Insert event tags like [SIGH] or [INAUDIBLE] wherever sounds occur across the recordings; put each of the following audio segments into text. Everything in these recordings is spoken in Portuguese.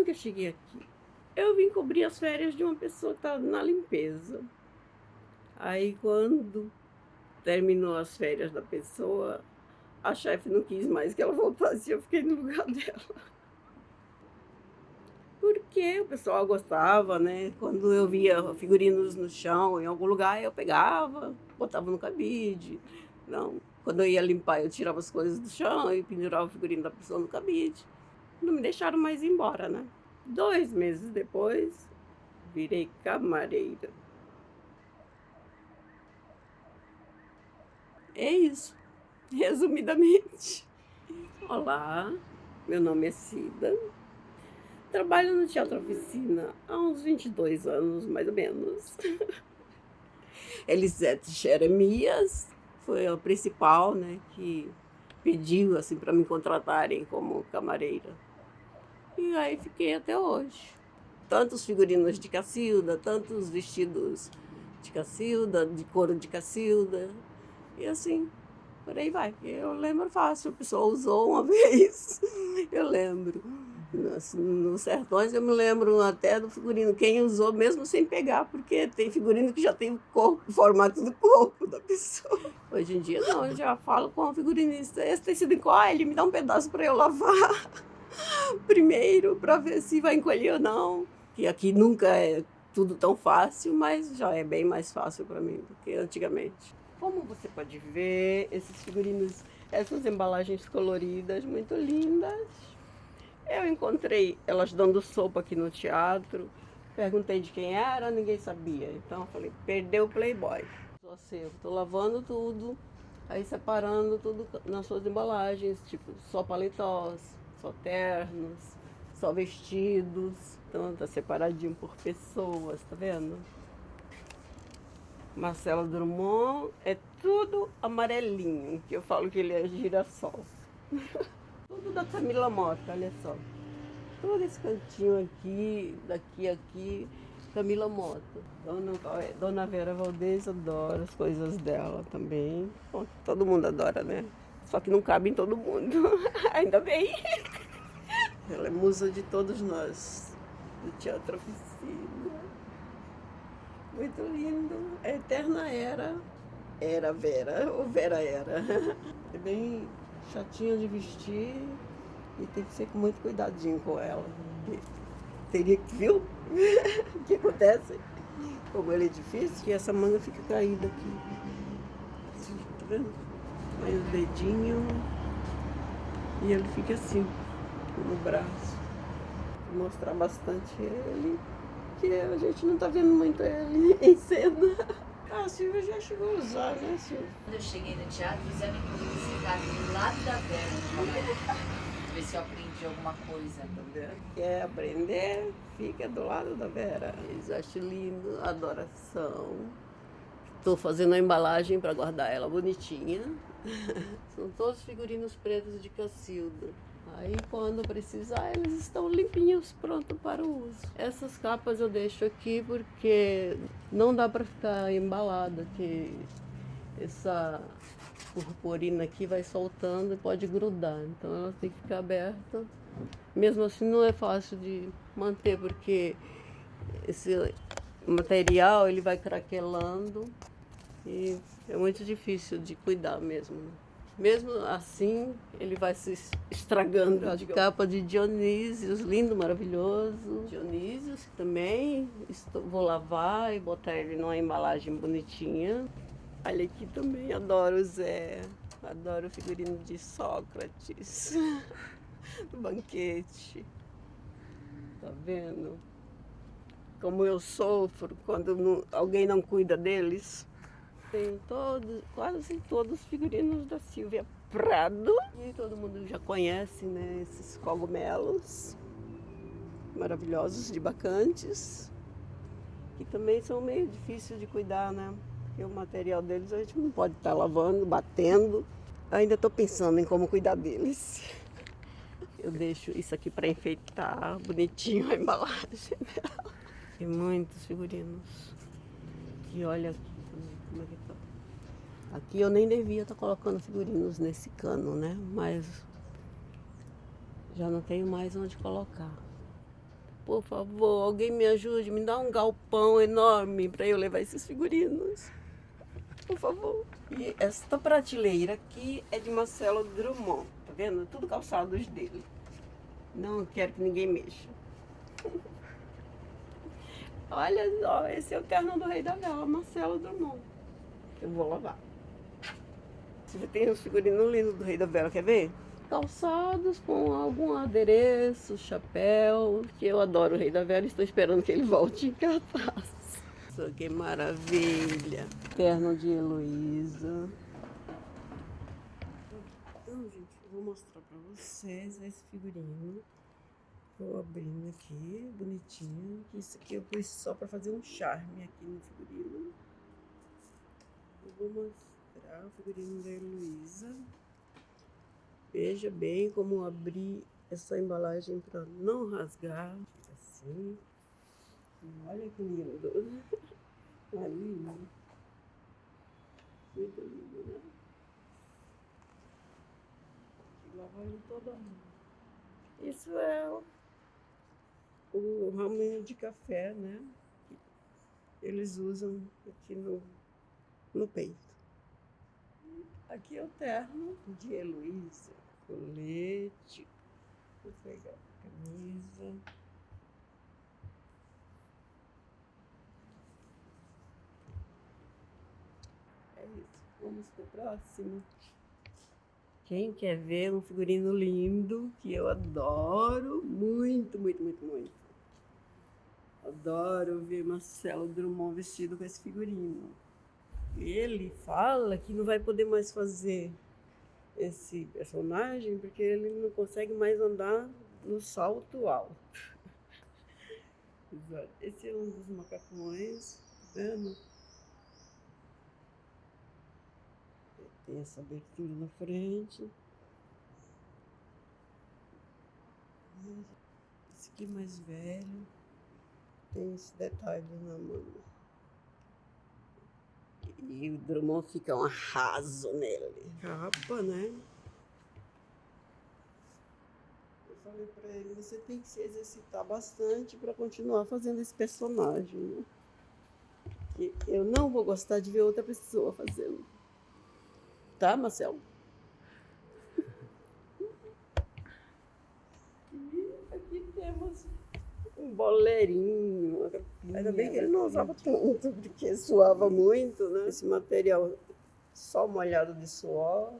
Como que eu cheguei aqui? Eu vim cobrir as férias de uma pessoa que estava na limpeza. Aí quando terminou as férias da pessoa, a chefe não quis mais que ela voltasse, eu fiquei no lugar [LAUGHS] dela. Porque o pessoal gostava, né? Quando eu via figurinos no chão, em algum lugar, eu pegava, botava no cabide. Não, quando eu ia limpar, eu tirava as coisas do chão e pendurava o figurino da pessoa no cabide. Não me deixaram mais embora, né? Dois meses depois, virei camareira. É isso, resumidamente. Olá, meu nome é Cida. Trabalho no Teatro Oficina há uns 22 anos, mais ou menos. [LAUGHS] Elisete Jeremias foi a principal, né, que pediu assim para me contratarem como camareira. E aí fiquei até hoje. Tantos figurinos de Cacilda, tantos vestidos de Cacilda, de couro de Cacilda. E assim, por aí vai. Eu lembro fácil, a pessoa usou uma [LAUGHS] vez, eu lembro. Nos, nos sertões eu me lembro até do figurino, quem usou mesmo sem pegar, porque tem figurino que já tem o corpo, o formato do corpo da pessoa. Hoje em dia não, eu já falo com o figurinista, esse tecido encolhe, ele me dá um pedaço para eu lavar [LAUGHS] primeiro, para ver se vai encolher ou não. Que aqui nunca é tudo tão fácil, mas já é bem mais fácil para mim do que antigamente. Como você pode ver, esses figurinos, essas embalagens coloridas muito lindas, eu encontrei elas dando sopa aqui no teatro, perguntei de quem era, ninguém sabia. Então eu falei, perdeu o Playboy. Tô lavando tudo, aí separando tudo nas suas embalagens, tipo, só paletós, só ternos, só vestidos. Então tá separadinho por pessoas, tá vendo? Marcelo Drummond é tudo amarelinho, que eu falo que ele é girassol. [LAUGHS] Tudo da Camila Mota, olha só. Todo esse cantinho aqui, daqui aqui, Camila Mota. Dona, Dona Vera Valdez adora as coisas dela também. Bom, todo mundo adora, né? Só que não cabe em todo mundo. [LAUGHS] Ainda bem. Ela é musa de todos nós, do Teatro Oficina. Muito lindo. A eterna era. Era Vera, ou Vera era. É bem chatinha de vestir e tem que ser com muito cuidadinho com ela. Teria que, viu? o [LAUGHS] que acontece? Como ele é difícil, que essa manga fica caída aqui. Tá vendo? Aí o dedinho e ele fica assim, no braço. Vou mostrar bastante ele, que a gente não tá vendo muito ele [LAUGHS] em cena. Ah, a Silvia já chegou a usar, né, Silvia? Quando eu cheguei no teatro, o Zé me convidou sentar do lado da Vera, ver se eu aprendi alguma coisa. Entendeu? Quer aprender? Fica do lado da Vera. Eles acham lindo, adoração. Estou fazendo a embalagem para guardar ela bonitinha. [LAUGHS] São todos figurinos pretos de Cacilda. Aí quando precisar, eles estão limpinhos, pronto para o uso. Essas capas eu deixo aqui porque não dá para ficar embalada, que essa purpurina aqui vai soltando e pode grudar. Então ela tem que ficar aberta. Mesmo assim não é fácil de manter, porque esse material ele vai craquelando e é muito difícil de cuidar mesmo. Mesmo assim, ele vai se estragando. A capa de Dionísios, lindo, maravilhoso. Dionísios também estou, vou lavar e botar ele numa embalagem bonitinha. Olha aqui também, adoro o Zé. Adoro o figurino de Sócrates. [LAUGHS] do banquete. Tá vendo? Como eu sofro quando não, alguém não cuida deles. Tem todos, quase todos os figurinos da Silvia Prado. E todo mundo já conhece, né, esses cogumelos maravilhosos de bacantes. Que também são meio difíceis de cuidar, né? Porque o material deles a gente não pode estar tá lavando, batendo. Ainda estou pensando em como cuidar deles. Eu deixo isso aqui para enfeitar bonitinho a embalagem dela. Tem muitos figurinos. E olha aqui como é que tá. Aqui eu nem devia estar tá colocando figurinos nesse cano, né? Mas já não tenho mais onde colocar. Por favor, alguém me ajude, me dá um galpão enorme para eu levar esses figurinos. Por favor. E esta prateleira aqui é de Marcelo Drummond, tá vendo? Tudo calçados dele. Não quero que ninguém mexa. [LAUGHS] Olha só, esse é o terno do Rei da Vela, Marcelo Drummond. Eu vou lavar. Você tem um figurino lindo do Rei da Vela, quer ver? Calçados com algum adereço, chapéu, que eu adoro o Rei da Vela e estou esperando que ele volte em cartaz. Que maravilha! Terno de Heloísa. Então, gente, eu vou mostrar pra vocês esse figurino. Estou abrindo aqui, bonitinho. Isso aqui eu pus só para fazer um charme aqui no figurino. Eu vou mostrar o figurino da Heloísa. Veja bem como abrir essa embalagem para não rasgar. Assim. Olha que lindo. Olha [LAUGHS] lindo. Muito lindo, né? Lavar ele toda. Isso é o raminho de café, né? Eles usam aqui no, no peito. Aqui é o terno de Heloísa, colete, vou pegar a camisa. É isso, vamos para o próximo. Quem quer ver um figurino lindo, que eu adoro muito, muito, muito, muito. Adoro ver Marcelo Drummond vestido com esse figurino. Ele fala que não vai poder mais fazer esse personagem porque ele não consegue mais andar no salto alto. [LAUGHS] Esse é um dos macacões, tá? Tem essa abertura na frente. Esse aqui mais velho. Tem esse detalhe na mão. E o Drummond fica um arraso nele. Capa, né? Eu falei pra ele, você tem que se exercitar bastante para continuar fazendo esse personagem, né? eu não vou gostar de ver outra pessoa fazendo. Tá, Marcelo? E aqui temos um boleirinho. Ainda bem que ele não usava tanto, porque suava muito, né? Esse material só molhado de suor.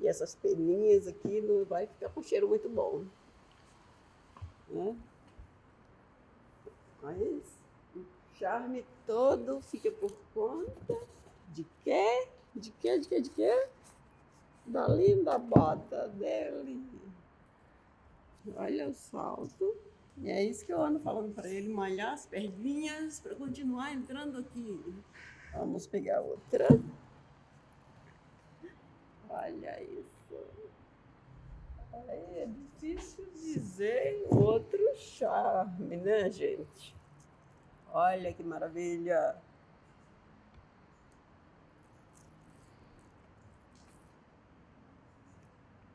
E essas peninhas aqui não vai ficar com cheiro muito bom. Né? Mas o charme todo fica por conta de quê? De quê? De quê? De quê? Da linda bota dele. Olha o salto. E é isso que eu ando falando para ele, malhar as perninhas para continuar entrando aqui. Vamos pegar outra. Olha isso. É difícil dizer outro charme, né, gente? Olha que maravilha.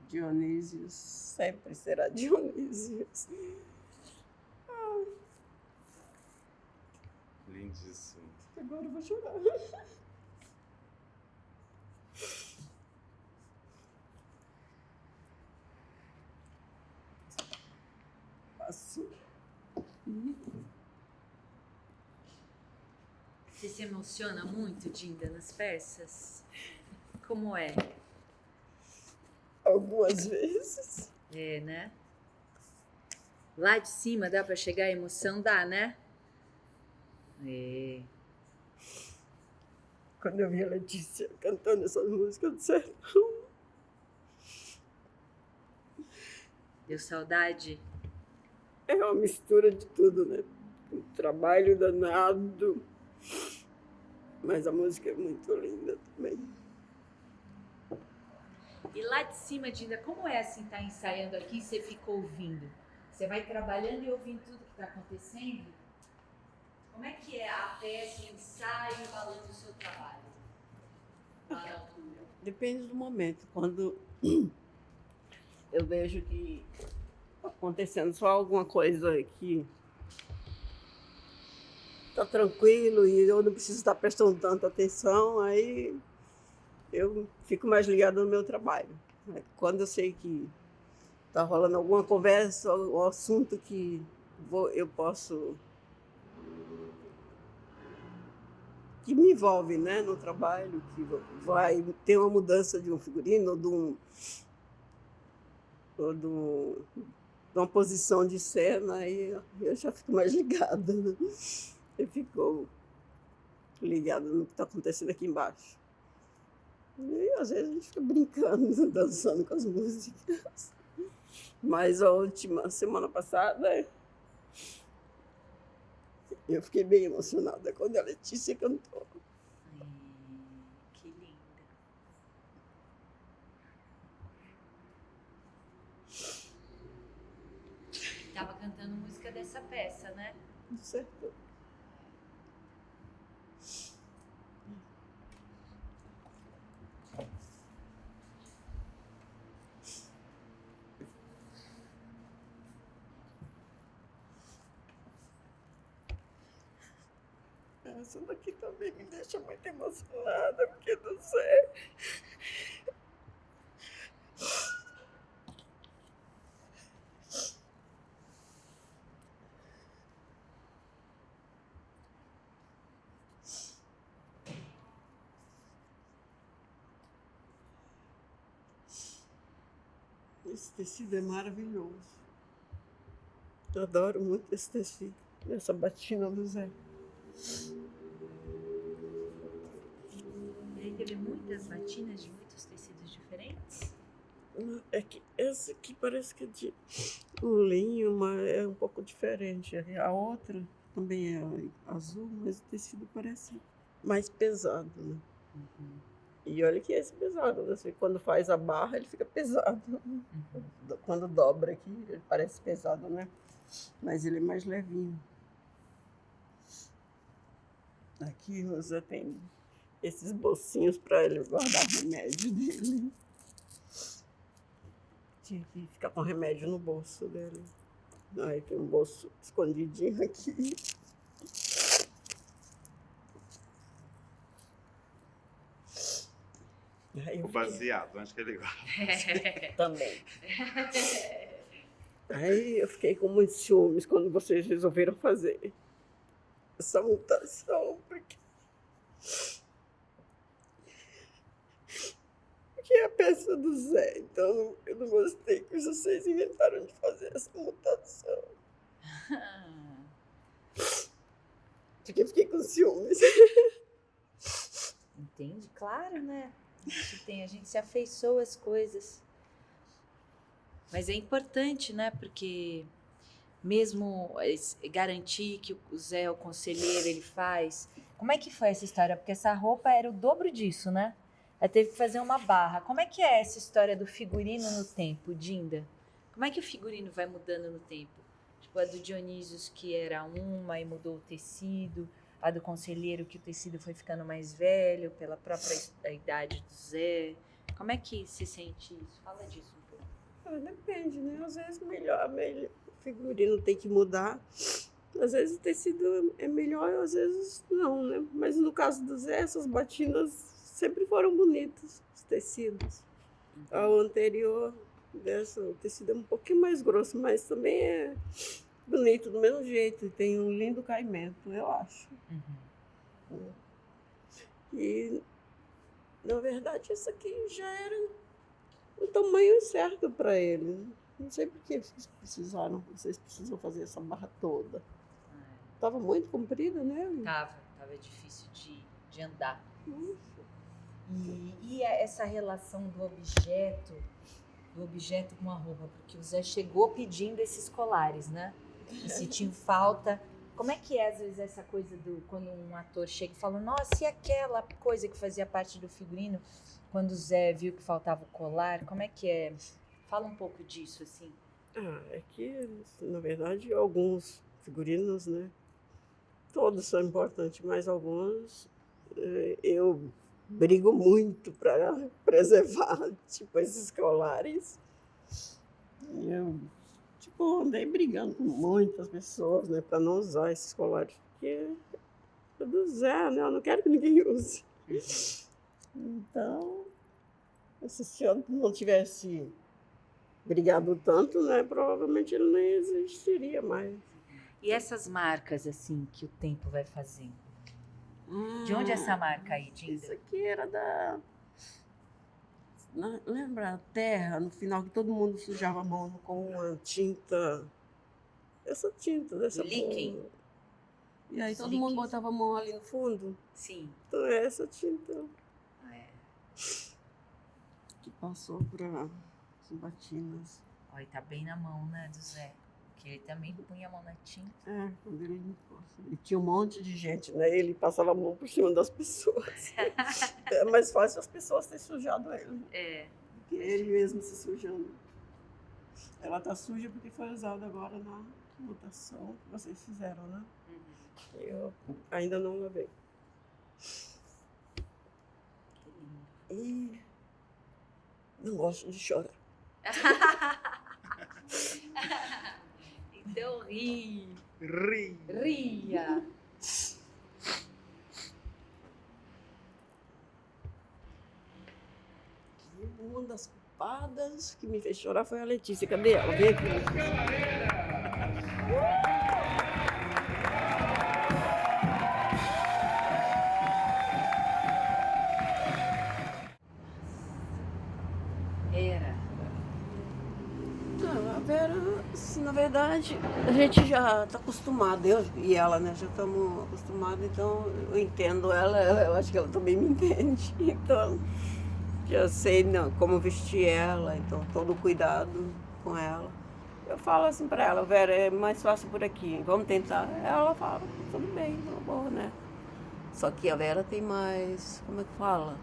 Dionísio sempre será [LAUGHS] Dionísio. Lindíssimo. Agora eu vou chorar. Passo. Você se emociona muito, Dinda, nas peças? Como é? Algumas vezes. É, né? Lá de cima dá para chegar a emoção? Dá, né? É. Quando eu vi a Letícia cantando essas músicas do sertão. Deu saudade? É uma mistura de tudo, né? Um trabalho danado. Mas a música é muito linda também. E lá de cima, Dinda, como é assim estar tá ensaiando aqui e você ficou ouvindo? Você vai trabalhando e ouvindo tudo que está acontecendo? Como é que é a peça, o ensaio, falando do seu trabalho? Depende do momento. Quando [CLEARS THROAT] eu vejo que acontecendo só alguma coisa que tá tranquilo e eu não preciso estar prestando tanta atenção, aí eu fico mais ligado no meu trabalho. Quando eu sei que está rolando alguma conversa, um assunto que vou, eu posso. que me envolve né, no trabalho, que vai ter uma mudança de um figurino ou de, um, ou de, um, de uma posição de cena, aí eu já fico mais [LAUGHS] ligada. Né? Eu fico ligada no que está acontecendo aqui embaixo. E às vezes a gente fica brincando, [LAUGHS] dançando com as músicas. Mas a última semana passada eu fiquei bem emocionada quando a Letícia cantou. Ai, que linda. Tava cantando música dessa peça, né? Certo. Isso daqui também me deixa muito emocionada, porque não sei. Esse tecido é maravilhoso. Eu adoro muito esse tecido, essa batina do Zé. Muitas batinas de muitos tecidos diferentes? É que essa aqui parece que é de linho, mas é um pouco diferente. A outra também é azul, mas o tecido parece mais pesado, né? Uhum. E olha que esse é pesado, né? quando faz a barra ele fica pesado. Uhum. Quando dobra aqui ele parece pesado, né? Mas ele é mais levinho. Aqui você tem esses bolsinhos para ele guardar o remédio dele. Tinha que ficar com remédio no bolso dele. Aí tem um bolso escondidinho aqui. Aí o baseado, acho que ele gosta. Também. [LAUGHS] Aí eu fiquei com muitos ciúmes quando vocês resolveram fazer essa mutação. Porque é a peça do Zé, então eu não gostei que vocês inventaram de fazer essa mutação. [LAUGHS] Porque fiquei com ciúmes. Entende? Claro, né? A gente, tem, a gente se afeiçoa às coisas. Mas é importante, né? Porque mesmo garantir que o Zé, o conselheiro, ele faz. Como é que foi essa história? Porque essa roupa era o dobro disso, né? Ela teve que fazer uma barra. Como é que é essa história do figurino no tempo, Dinda? Como é que o figurino vai mudando no tempo? Tipo, a do Dionísios, que era uma e mudou o tecido. A do conselheiro, que o tecido foi ficando mais velho pela própria idade do Zé. Como é que se sente isso? Fala disso um pouco. Ah, depende, né? Às vezes melhor, melhor figurino tem que mudar. Às vezes o tecido é melhor, às vezes não, né? Mas no caso do Zé, essas batinas sempre foram bonitas, os tecidos. Ao anterior dessa, o tecido é um pouquinho mais grosso, mas também é bonito do mesmo jeito. Tem um lindo caimento, eu acho. Uhum. E, na verdade, isso aqui já era o tamanho certo para ele. Não sei por que vocês precisaram, vocês precisam fazer essa barra toda. É. Tava muito comprida, né? Tava, tava difícil de, de andar. E, e essa relação do objeto, do objeto com a roupa, porque o Zé chegou pedindo esses colares, né? E se tinha [LAUGHS] falta. Como é que é, às vezes, essa coisa do quando um ator chega e fala, nossa, e aquela coisa que fazia parte do figurino, quando o Zé viu que faltava o colar, como é que é? Fala um pouco disso, assim. Ah, é que, na verdade, alguns figurinos, né? Todos são importantes, mas alguns eh, eu brigo muito para [LAUGHS] preservar, tipo esses colares. Eu, tipo, andei brigando com muitas pessoas, né, para não usar esses colares, porque é do Zé, né? Eu não quero que ninguém [LAUGHS] use. Então, se senhor não tivesse brigado tanto, né, provavelmente ele não existiria mais. E essas marcas, assim, que o tempo vai fazendo? De onde é essa marca aí, Dinda? Isso aqui era da. Na- Lembra a terra, no final que todo mundo sujava a mão com uma tinta. Essa tinta dessa Líquen? E aí todo mundo botava a mão ali no fundo. Sim. Então é essa tinta Ah, é. que passou para as batinas. Olha, tá bem na mão, né, do Zé? Porque ele também punha a mão na tinta. É, quando ele limpou. assim. E tinha um monte de gente, né? Ele passava a mão por cima das pessoas. [LAUGHS] é mais fácil as pessoas terem sujado ele. É. que ele mesmo se sujando. Ela tá suja porque foi usada agora na votação que vocês fizeram, né? Uhum. Eu ainda não lavei. Que lindo. E não gosto de chorar. [LAUGHS] Então ri. Ri. Ria. E uma das culpadas que me fez chorar foi a Letícia. Cadê ela? Vem aqui. [LAUGHS] verdade, a gente já está acostumado, eu e ela, né? Já estamos acostumados, então eu entendo ela, eu acho que ela também me [LAUGHS] entende. Então, já sei não, como vestir ela, então todo o cuidado com ela. Eu falo assim para ela, Vera, é mais fácil por aqui, vamos tentar. Ela fala, tudo bem, tá bom, né? Só que a Vera tem mais, como é que fala?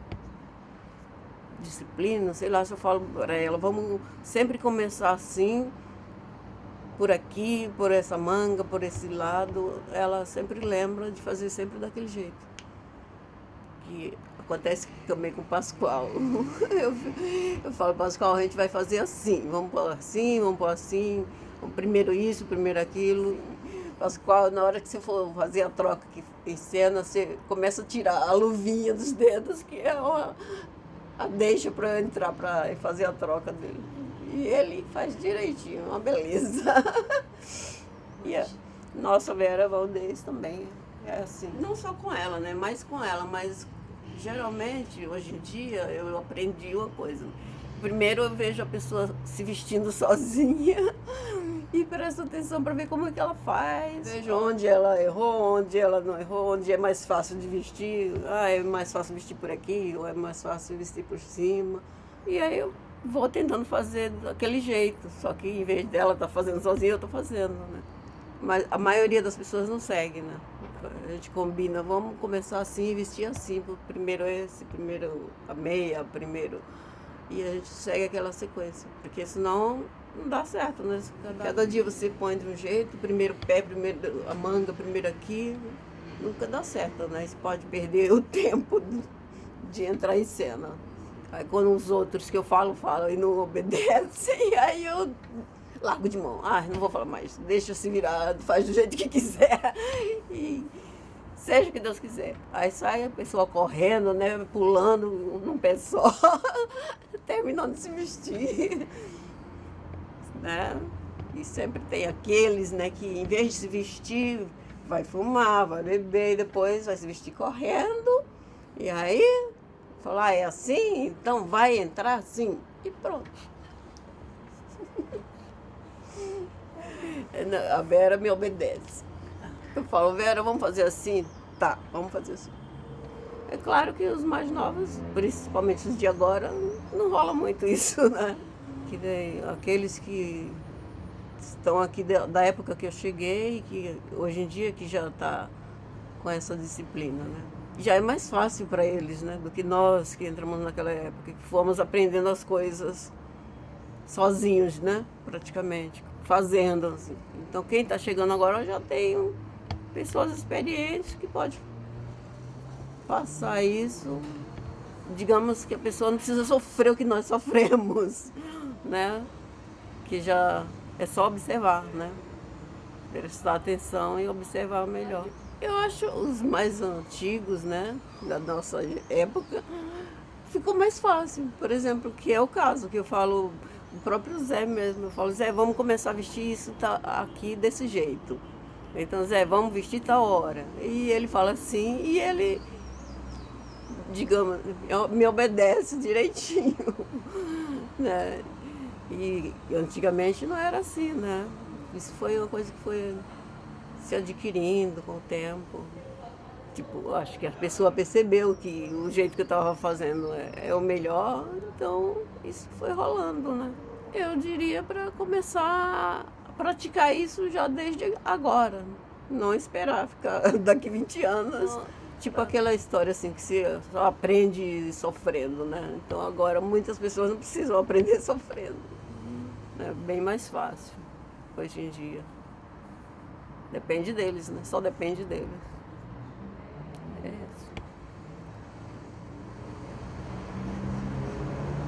disciplina, sei lá, se eu falo para ela, vamos sempre começar assim, por aqui, por essa manga, por esse lado, ela sempre lembra de fazer sempre daquele jeito. Que acontece também com o Pascoal. [LAUGHS] Eu, eu falo, Pascoal, a gente vai fazer assim, vamos pôr assim, vamos pôr assim, primeiro isso, primeiro aquilo. Pascoal, na hora que você for fazer a troca aqui em cena, você começa a tirar a luvinha dos dedos, que é uma, a deixa para entrar para fazer a troca dele. E ele faz direitinho, uma beleza. [LAUGHS] e a nossa Vera Valdez também é assim. Não só com ela, né? Mais com ela, mas geralmente, hoje em dia, eu aprendi uma coisa. Primeiro eu vejo a pessoa se vestindo [LAUGHS] sozinha e presto atenção para ver como é que ela faz. Vejo onde ela errou, onde ela não errou, onde é mais fácil de vestir. Ah, é mais fácil vestir por aqui, ou é mais fácil vestir por cima. E aí eu vou tentando fazer daquele jeito. Só que em vez dela estar fazendo sozinha, eu estou fazendo, né? Mas a maioria das pessoas não segue, né? A gente combina, vamos começar assim, vestir assim. Primeiro esse, primeiro a meia, primeiro e a gente segue aquela sequência, porque senão não dá certo, né? Cada, dia você põe de um jeito, primeiro pé, primeiro a manga, primeiro aqui, nunca dá certo, né? Você pode perder o [LAUGHS] tempo de entrar em cena. Aí quando os outros que eu falo, falam e não obedecem, [LAUGHS] aí eu largo de mão. Ah, não vou falar mais, deixa se virar, faz do jeito que quiser. E seja o que Deus quiser. Aí sai a pessoa correndo, né, pulando num pé só, [LAUGHS] terminando de se vestir. Né? E sempre tem aqueles, né, que em vez de se vestir, vai fumar, vai beber, e depois vai se vestir correndo. E aí, falar, ah, é assim? Então vai entrar assim. E pronto. [LAUGHS] A Vera me obedece. Eu falo, Vera, vamos fazer assim? Tá, vamos fazer assim. É claro que os mais novos, principalmente os de agora, não rola muito isso, [LAUGHS] né? Que nem aqueles que estão aqui da, época que eu cheguei, que hoje em dia que já está com essa disciplina, né? Já é mais fácil para eles, né? Do que nós que entramos naquela época, que fomos aprendendo as coisas sozinhos, né? Praticamente, fazendo. Assim. Então quem está chegando agora já tem pessoas experientes que pode passar isso. Digamos que a pessoa não precisa sofrer o que nós [LAUGHS] sofremos, né? Que já É só observar, né? Prestar atenção e observar melhor. Eu acho os mais antigos, né, da nossa época, ficou mais fácil. Por exemplo, que é o caso que eu falo, o próprio Zé mesmo, eu falo, Zé, vamos começar a vestir isso tá aqui desse jeito. Então, Zé, vamos vestir tal hora. E ele fala assim, e ele, digamos, me obedece direitinho. [LAUGHS] né? E antigamente não era assim, né? Isso foi uma coisa que foi se adquirindo com o tempo. Tipo, acho que a pessoa percebeu que o jeito que eu estava fazendo é, é, o melhor, então isso foi rolando, né? Eu diria para começar a praticar isso já desde agora. Não esperar ficar [LAUGHS] daqui 20 anos. Tipo aquela história assim que se só aprende sofrendo, né? Então agora muitas pessoas não precisam [LAUGHS] aprender sofrendo. É bem mais fácil hoje em dia. Depende deles, né? Só depende deles. É isso.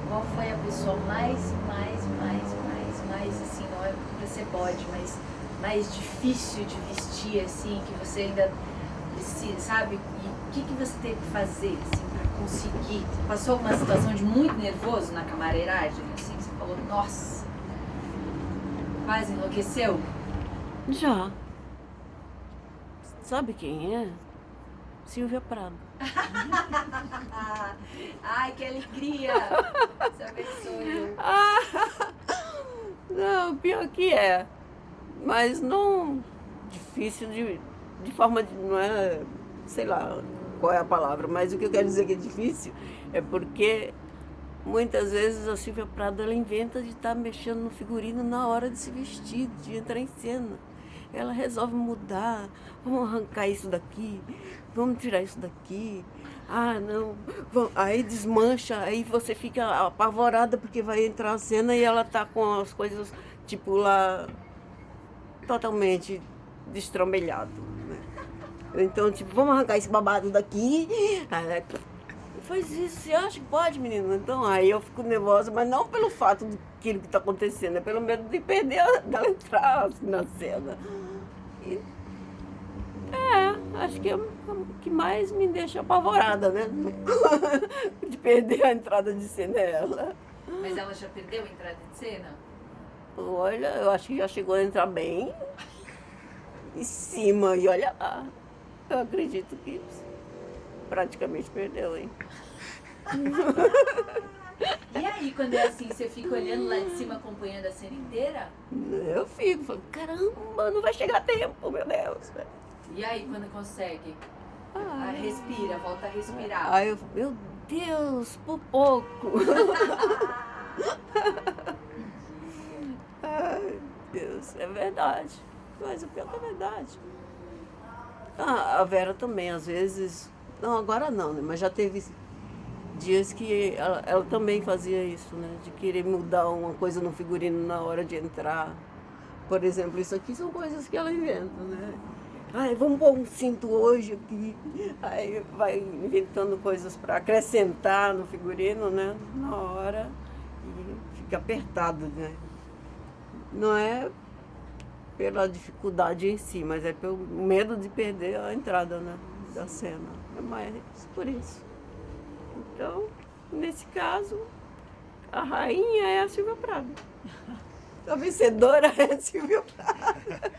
Qual foi a pessoa mais, mais, mais, mais, mais, assim, não é porque você pode, mas mais difícil de vestir, assim, que você ainda precisa, sabe? E o que, que você teve que fazer, assim, para conseguir? Passou uma situação de muito nervoso na camareiragem, assim, você falou, nossa, quase enlouqueceu? Já. Sabe quem é? Silvia Prado. [LAUGHS] Ai, que alegria! Se abençoe. [LAUGHS] não, pior que é. Mas não difícil de, de forma de. Não é, sei lá qual é a palavra, mas o que eu quero dizer que é difícil é porque muitas vezes a Silvia Prado ela inventa de estar tá mexendo no figurino na hora de se vestir, de entrar em cena ela resolve mudar, vamos arrancar isso daqui, vamos tirar isso daqui. Ah, não, vamos. aí desmancha, aí você fica apavorada porque vai entrar a cena e ela tá com as coisas, tipo, lá totalmente destrambelhado. Né? Então, tipo, vamos arrancar esse babado daqui. Aí, faz isso, você acha que pode, menino? Então, aí eu fico nervosa, mas não pelo fato daquilo que está acontecendo, é pelo medo de perder, [LAUGHS] dela entrar assim, na cena. Acho que é o que mais me deixa apavorada, né? [LAUGHS] de perder a entrada de cena é ela. Mas ela já perdeu a entrada de cena? Olha, eu acho que já chegou a entrar bem em cima, e olha lá. Eu acredito que praticamente perdeu, hein? E aí, quando é assim, você fica olhando lá de cima, acompanhando a cena inteira? Eu fico, falo, caramba, não vai chegar tempo, meu Deus. E aí, quando consegue? Ah, respira, volta a respirar. Aí eu, meu Deus, por pouco. [LAUGHS] Ai, Deus, é verdade. Mas o pior que é verdade. Ah, a Vera também, às vezes, não, agora não, né? Mas já teve dias que ela, ela, também fazia isso, né? De querer mudar uma coisa no figurino na hora de entrar. Por exemplo, isso aqui são coisas que ela inventa, né? Ai, vamos pôr um cinto hoje aqui. Aí vai inventando coisas para acrescentar no figurino, né? Na hora. E fica apertado, né? Não é pela dificuldade em si, mas é pelo medo de perder a entrada, né? Da cena. É mais por isso. Então, nesse caso, a rainha é a Silvia Prado. [LAUGHS] A vencedora é a Silvia Prado.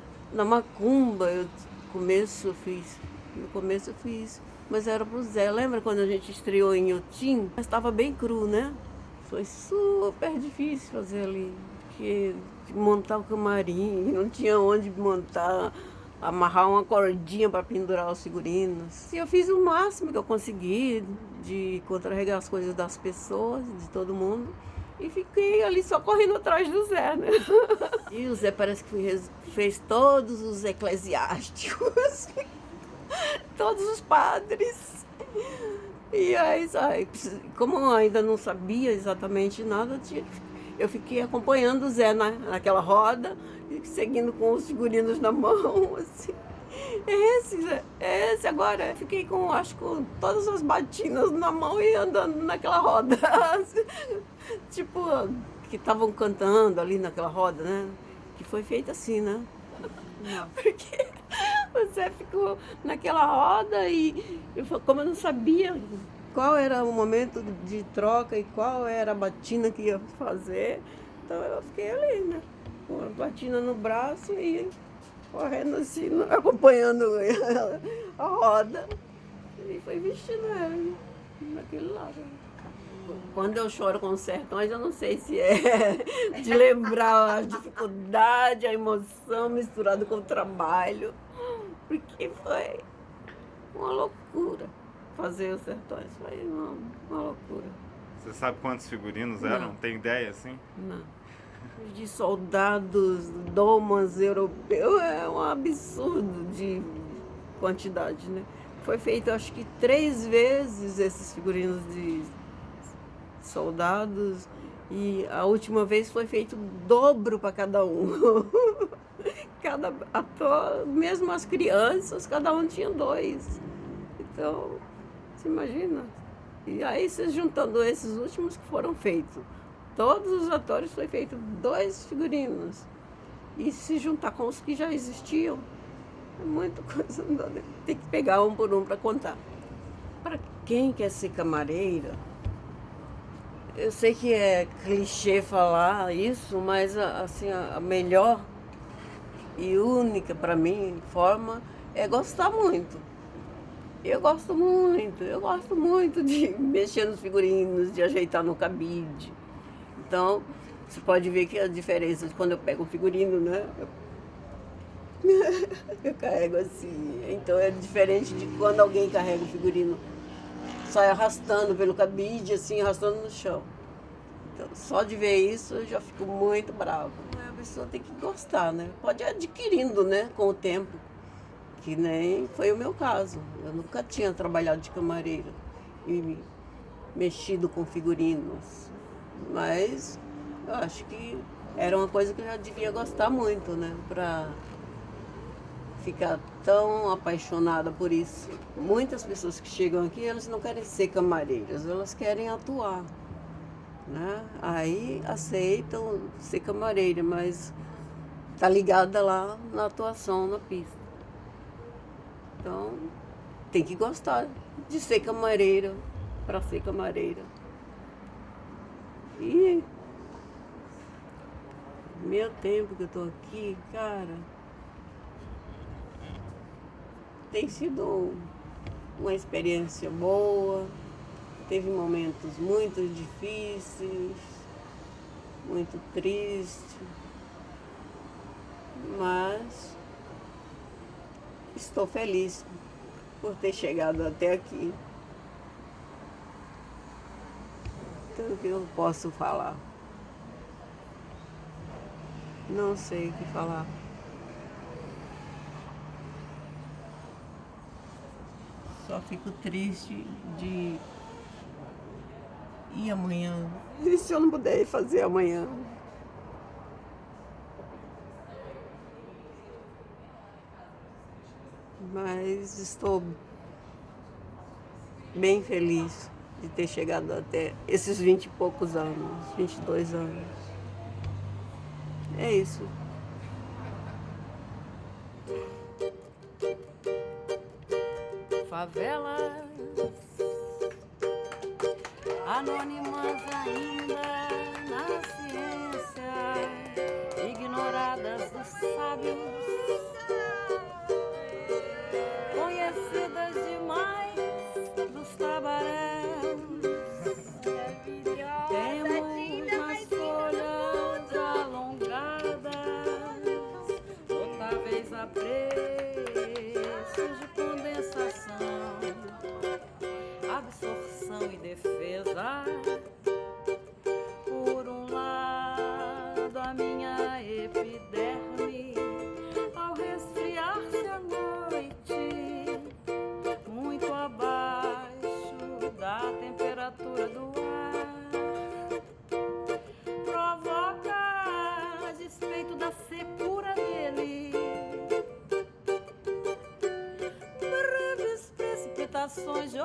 [LAUGHS] Na macumba, eu começo eu fiz. No começo eu fiz. Mas era pro Zé. Lembra quando a gente estreou em Utim? Mas estava bem cru, né? Foi super difícil fazer ali. Porque montar o camarim, [LAUGHS] não tinha onde montar amarrar uma cordinha para pendurar os figurinos. E eu fiz o máximo que eu consegui de contrarregar as coisas das pessoas, de todo mundo. E fiquei ali só correndo atrás do Zé, né? [LAUGHS] E o Zé parece que fez todos os eclesiásticos, [LAUGHS] todos os padres. E aí, como eu ainda não sabia exatamente nada, eu fiquei acompanhando o Zé na, naquela roda seguindo com os figurinos na mão, [LAUGHS] assim. É esse, é esse agora. Fiquei com, acho com todas as batinas na mão e andando naquela roda. [LAUGHS] Tipo, que estavam cantando ali naquela roda, né? Que foi feita assim, né? Não. [LAUGHS] Porque você ficou naquela roda e eu, como eu não sabia qual era o momento de troca e qual era a batina que ia fazer, então eu fiquei ali, né? Com a batina no braço e correndo assim, acompanhando a roda. E foi vestindo ela naquele lado. Quando eu choro com os sertões, eu não sei se é [LAUGHS] de lembrar a dificuldade, a emoção misturada com o trabalho, porque foi uma loucura fazer os sertões, foi uma, uma loucura. Você sabe quantos figurinos eram? Não. Tem ideia assim? Não. De soldados, domas europeus, é um absurdo de quantidade, né? Foi feito acho que três vezes esses figurinos de soldados e a última vez foi feito dobro para cada um. [LAUGHS] cada ator, mesmo as crianças, cada um tinha dois. Então, você imagina? E aí, se juntando esses últimos que foram feitos, todos os atores foi feito dois figurinos. E se juntar com os que já existiam, é muita coisa. Tem que pegar um por um para contar. Para quem quer ser camareira, eu sei que é clichê falar isso, mas assim, a melhor e única para mim forma é gostar muito. Eu gosto muito, eu gosto muito de [LAUGHS] mexer nos figurinos, de ajeitar no cabide. Então, você pode ver que a diferença de quando eu pego um figurino, né? Eu, [LAUGHS] carrego assim. Então é diferente de quando alguém carrega o figurino sai arrastando pelo cabide, assim, arrastando no chão. Então, só de ver isso eu já fico muito brava. A pessoa tem que gostar, né? Pode ir adquirindo, né, com o tempo. Que nem foi o meu caso. Eu nunca tinha trabalhado de camareira e mexido com figurinos. Mas eu acho que era uma coisa que eu já devia gostar muito, né? Pra ficar tão apaixonada por isso. Muitas pessoas que chegam aqui, elas não querem ser camareiras, elas querem atuar. Né? Aí aceitam ser camareira, mas tá ligada lá na atuação na pista. Então tem que gostar de ser camareira para ser camareira. E meu tempo que eu tô aqui, cara, tem sido uma experiência boa, teve momentos muito difíceis, muito tristes, mas estou feliz por ter chegado até aqui. Então, o que eu posso falar? Não sei o que falar. Só fico triste de ir amanhã. E se eu não puder fazer amanhã? Mas estou bem feliz de ter chegado até esses vinte e poucos anos, 22 anos. É isso. Favelas anônimas ainda na ciência, ignoradas dos sábios, Precipitações de